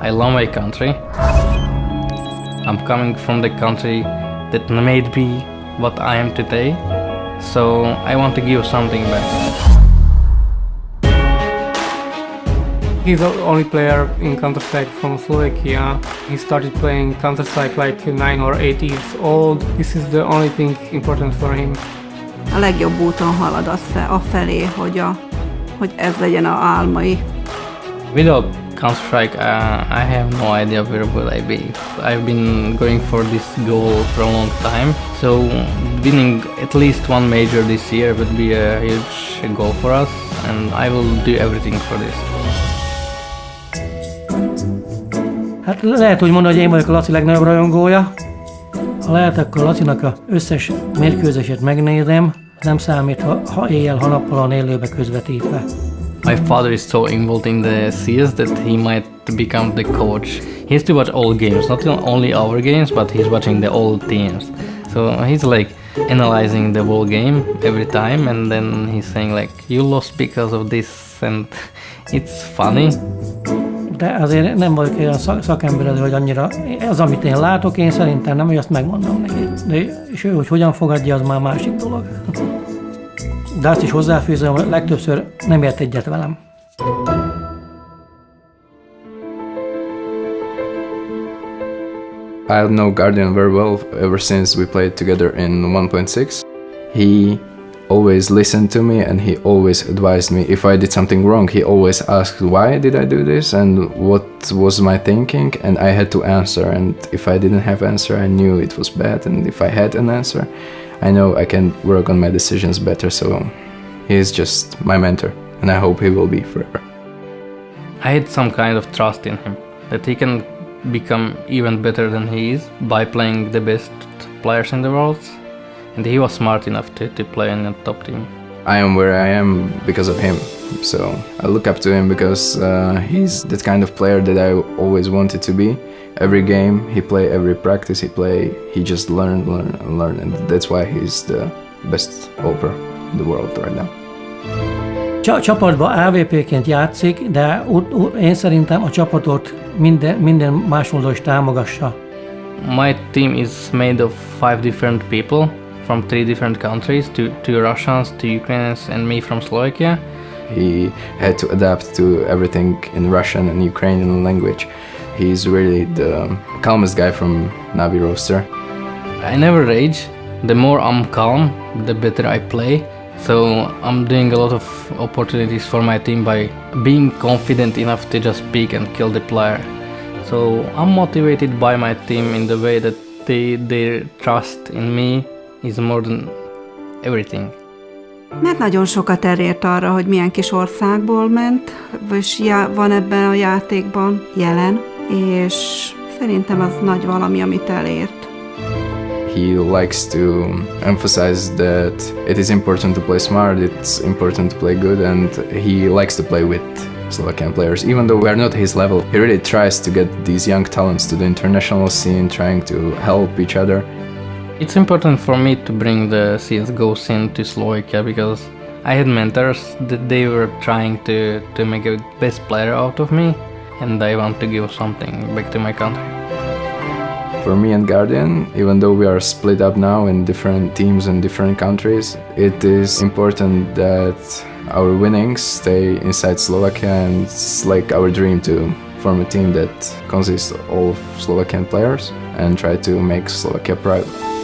I love my country. I'm coming from the country that made me what I am today. So I want to give something back. He's the only player in Counter-Strike from Slovakia. He started playing Counter-Strike like 9 or 8 years old. This is the only thing important for him. A legjobb úton halad az fe, afelé, hogy, a, hogy ez legyen a álmai. Without Counter-Strike, uh, I have no idea where will I be. I've been going for this goal for a long time, so winning at least one major this year would be a huge goal for us, and I will do everything for this. Hát lehet úgy mondani, hogy én vagyok a Laci legnagyobb rajongója. Ha lehet, akkor Lacinak a összes mérkőzését megnézem, nem számít, ha, ha éjjel, ha nappal van élőbe közvetítve. My father is so involved in the CS that he might become the coach. He has to watch all games, not only our games, but he's watching the all teams. So he's like analyzing the whole game every time, and then he's saying like, "You lost because of this," and it's funny. De azért nem vagyok olyan szak- szakember, hogy annyira, az, amit én látok, én szerintem nem, hogy azt megmondom neki. De, és ő, hogy hogyan fogadja, az már másik dolog. De azt is hozzáfűzöm, hogy legtöbbször nem ért egyet velem. I know Guardian very well ever since we played together in 1.6. He always listened to me and he always advised me if I did something wrong. He always asked why did I do this and what was my thinking and I had to answer and if I didn't have answer I knew it was bad and if I had an answer I know I can work on my decisions better so he is just my mentor and I hope he will be forever. I had some kind of trust in him that he can become even better than he is by playing the best players in the world, and he was smart enough to, to play in the top team. I am where I am because of him. So I look up to him because uh, he's that kind of player that I always wanted to be. Every game he play, every practice he play, he just learn, learn, and learn, and that's why he's the best AWPer in the world right now. Csa- csapatban AVP-ként játszik, de ut- ut- én szerintem a csapatot minden, minden más módon is támogassa. My team is made of five different people from three different countries, two, two Russians, two Ukrainians, and me from Slovakia. He had to adapt to everything in Russian and Ukrainian language. He's really the calmest guy from Navi roster. I never rage. The more I'm calm, the better I play. So I'm doing a lot of opportunities for my team by being confident enough to just pick and kill the player. So I'm motivated by my team in the way that they their trust in me is more than everything. Mert nagyon sokat elért arra, hogy milyen kis országból ment, és já- van ebben a játékban jelen, és szerintem az nagy valami, amit elért. He likes to emphasize that it is important to play smart, it's important to play good, and he likes to play with Slovakian players. Even though we are not his level, he really tries to get these young talents to the international scene, trying to help each other. It's important for me to bring the CSGO scene to Slovakia because I had mentors that they were trying to, to make a best player out of me and I want to give something back to my country. For me and Guardian, even though we are split up now in different teams and different countries, it is important that our winnings stay inside Slovakia and it's like our dream to form a team that consists all of Slovakian players and try to make Slovakia proud.